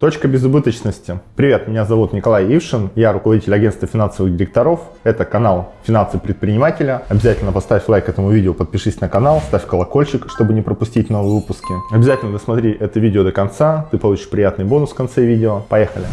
Точка безубыточности. Привет, меня зовут Николай Ившин, я руководитель агентства финансовых директоров. Это канал «Финансы предпринимателя». Обязательно поставь лайк этому видео, подпишись на канал, ставь колокольчик, чтобы не пропустить новые выпуски. Обязательно досмотри это видео до конца, ты получишь приятный бонус в конце видео. Поехали!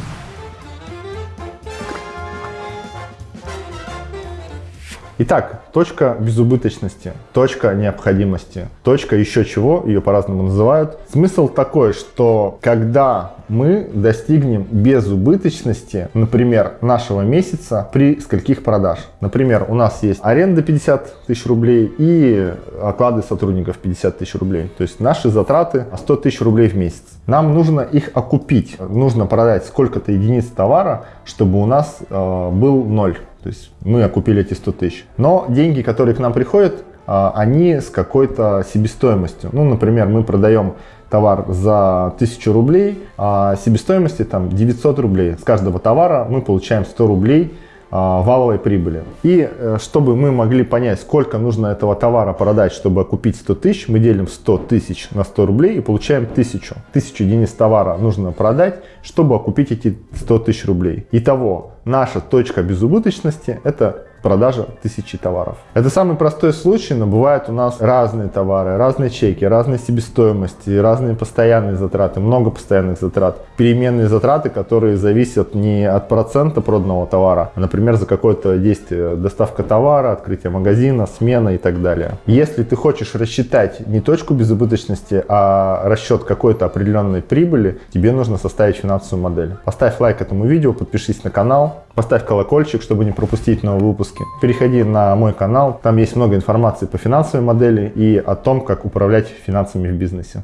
Итак, точка безубыточности, точка необходимости, точка еще чего, ее по-разному называют. Смысл такой, что когда мы достигнем безубыточности, например, нашего месяца при скольких продаж. Например, у нас есть аренда 50 тысяч рублей и оклады сотрудников 50 тысяч рублей. То есть наши затраты 100 тысяч рублей в месяц. Нам нужно их окупить. Нужно продать сколько-то единиц товара, чтобы у нас э, был ноль. То есть мы окупили эти 100 тысяч. Но деньги, которые к нам приходят, они с какой-то себестоимостью. Ну, например, мы продаем товар за 1000 рублей, а себестоимости там 900 рублей. С каждого товара мы получаем 100 рублей а, валовой прибыли. И э, чтобы мы могли понять, сколько нужно этого товара продать, чтобы окупить 100 тысяч, мы делим 100 тысяч на 100 рублей и получаем 1000. 1000 единиц товара нужно продать, чтобы окупить эти 100 тысяч рублей. Итого, наша точка безубыточности это продажа тысячи товаров. Это самый простой случай, но бывают у нас разные товары, разные чеки, разные себестоимости, разные постоянные затраты, много постоянных затрат. Переменные затраты, которые зависят не от процента проданного товара, а, например, за какое-то действие, доставка товара, открытие магазина, смена и так далее. Если ты хочешь рассчитать не точку безубыточности, а расчет какой-то определенной прибыли, тебе нужно составить финансовую модель. Поставь лайк этому видео, подпишись на канал, поставь колокольчик, чтобы не пропустить новые выпуски. Переходи на мой канал, там есть много информации по финансовой модели и о том, как управлять финансами в бизнесе.